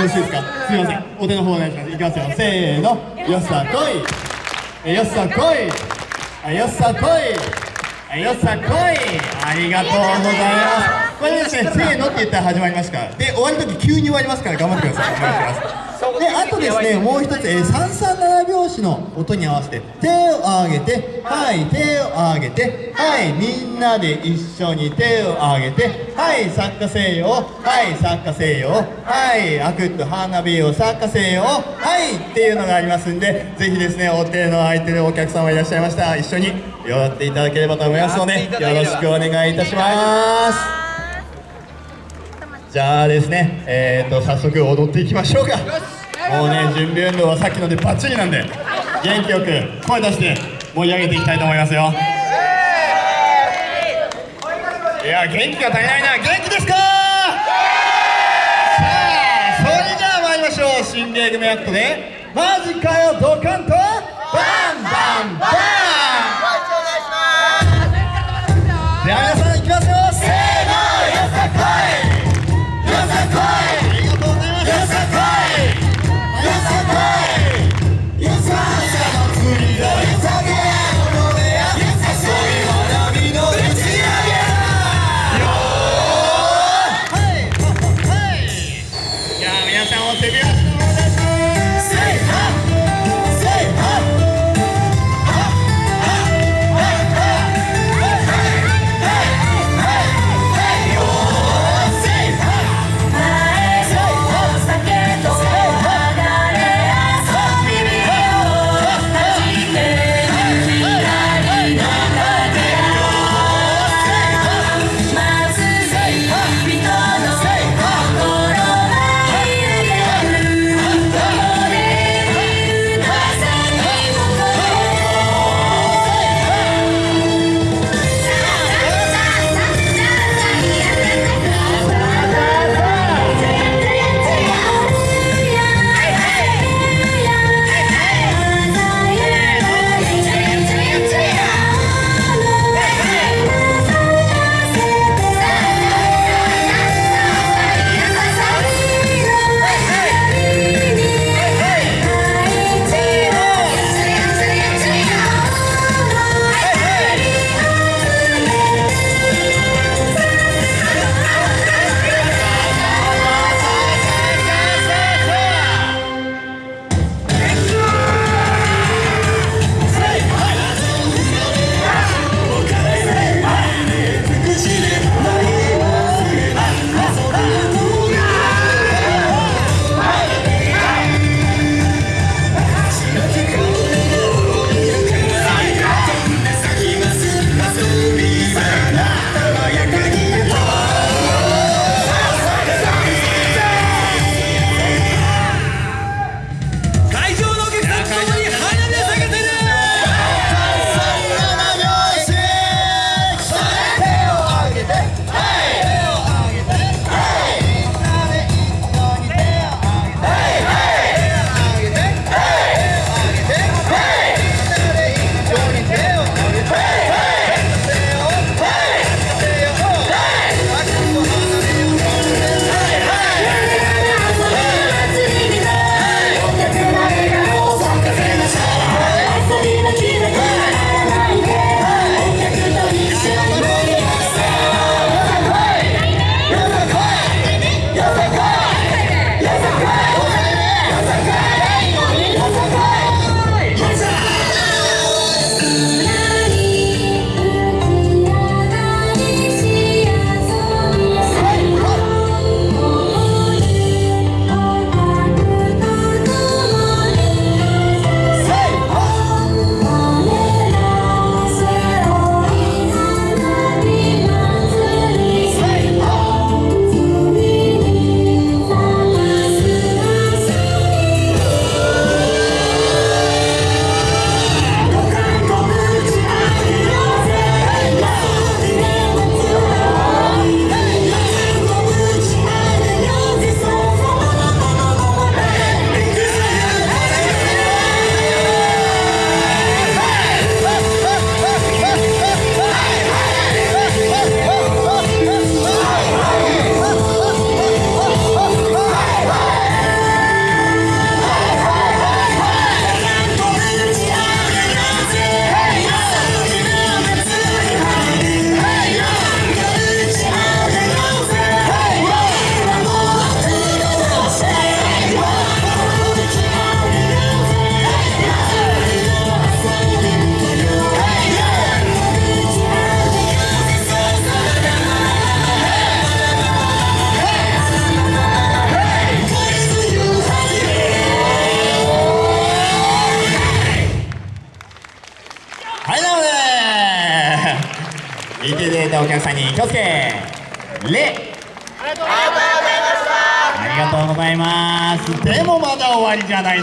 よろしいですか？すいません。お手の方お願いします。いきますよ。せーの。よっさこい。よっさこい。よっさこい。よっさこい。ありがとうございます。これですねせーのって言ったら始まりますから。で終わる時急に終わりますから頑張ってください。お願いします。であとですねもう一つ、えー、337拍子の音に合わせて手を上げてはい手を上げてはいみんなで一緒に手を上げてはい参加せよはい参加せよはいあくっと花火を参加せよはいっていうのがありますんでぜひですねお手の空いてるお客様いらっしゃいました一緒に踊っていただければと思いますのでよろしくお願いいたします。じゃあですね、えーと、早速踊っていきましょうかもうね準備運動はさっきのでバッチリなんで元気よく声出して盛り上げていきたいと思いますよ。いや元気が足りないな。元気ですか？さあそれじゃあ参りましょう。新芸組アクトでマジかよドカンとバンバンバン見ていただいたお客さんに気をつけ。礼ありがとうございます。でもまだ終わりじゃない